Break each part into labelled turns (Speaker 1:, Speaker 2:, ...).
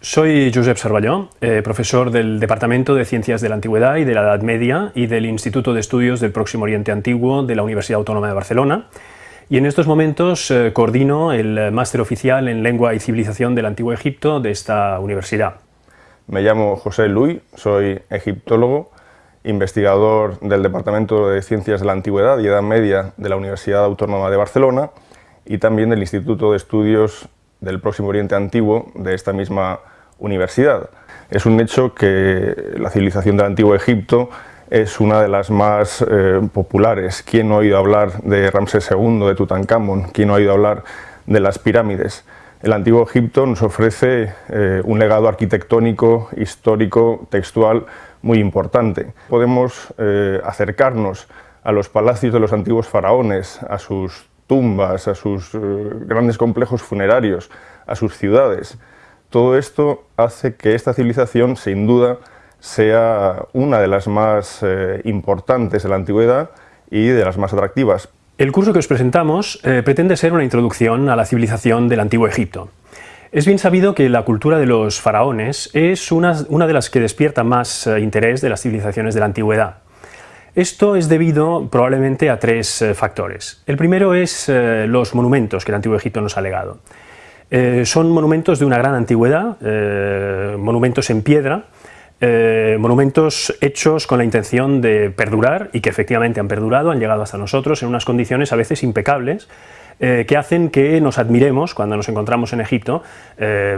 Speaker 1: Soy Josep Sarballó, eh, profesor del Departamento de Ciencias de la Antigüedad y de la Edad Media y del Instituto de Estudios del Próximo Oriente Antiguo de la Universidad Autónoma de Barcelona. Y en estos momentos eh, coordino el máster oficial en Lengua y Civilización del Antiguo Egipto de esta universidad.
Speaker 2: Me llamo José Luis, soy egiptólogo, investigador del Departamento de Ciencias de la Antigüedad y Edad Media de la Universidad Autónoma de Barcelona y también del Instituto de Estudios del Próximo Oriente Antiguo de esta misma universidad. Es un hecho que la civilización del Antiguo Egipto es una de las más eh, populares. ¿Quién no ha oído hablar de Ramsés II, de Tutankamón? ¿Quién no ha oído hablar de las pirámides? El Antiguo Egipto nos ofrece eh, un legado arquitectónico, histórico, textual muy importante. Podemos eh, acercarnos a los palacios de los antiguos faraones, a sus tumbas, a sus grandes complejos funerarios, a sus ciudades. Todo esto hace que esta civilización, sin duda, sea una de las más eh, importantes de la antigüedad y de las más atractivas.
Speaker 1: El curso que os presentamos eh, pretende ser una introducción a la civilización del Antiguo Egipto. Es bien sabido que la cultura de los faraones es una, de las que despierta más eh, interés de las civilizaciones de la antigüedad. Esto es debido probablemente a tres factores. El primero es los monumentos que el Antiguo Egipto nos ha legado. Eh, son monumentos de una gran antigüedad, eh, monumentos en piedra, eh, monumentos hechos con la intención de perdurar y que efectivamente han perdurado, han llegado hasta nosotros en unas condiciones a veces impecables, que hacen que nos admiremos cuando nos encontramos en Egipto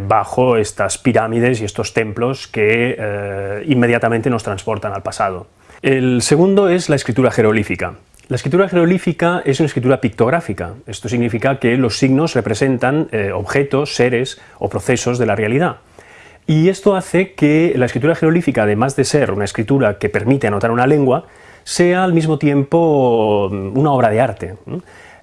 Speaker 1: bajo estas pirámides y estos templos que inmediatamente nos transportan al pasado. El segundo es la escritura jeroglífica. La escritura jeroglífica es una escritura pictográfica. Esto significa que los signos representan eh, objetos, seres o procesos de la realidad. Y esto hace que la escritura jeroglífica, además de ser una escritura que permite anotar una lengua, sea al mismo tiempo mm, una obra de arte.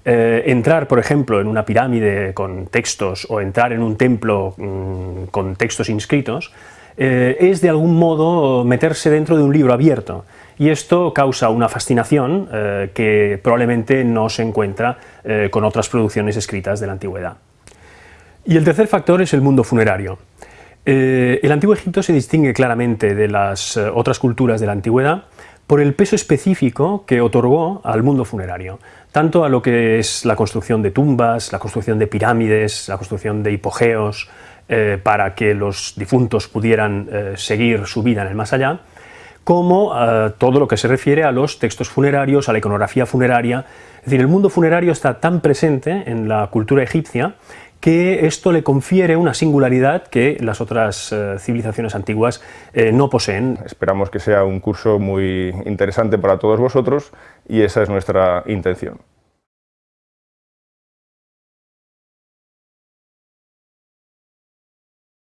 Speaker 1: Eh, entrar, por ejemplo, en una pirámide con textos o entrar en un templo mm, con textos inscritos eh, es de algún modo meterse dentro de un libro abierto y esto causa una fascinación eh, que probablemente no se encuentra eh, con otras producciones escritas de la antigüedad. Y el tercer factor es el mundo funerario. el Antiguo Egipto se distingue claramente de las otras culturas de la antigüedad por el peso específico que otorgó al mundo funerario, tanto a lo que es la construcción de tumbas, la construcción de pirámides, la construcción de hipogeos, eh, para que los difuntos pudieran eh, seguir su vida en el más allá, como eh, todo lo que se refiere a los textos funerarios, a la iconografía funeraria. Es decir, el mundo funerario está tan presente en la cultura egipcia que esto le confiere una singularidad que las otras civilizaciones antiguas no poseen.
Speaker 2: Esperamos que sea un curso muy interesante para todos vosotros y esa es nuestra intención.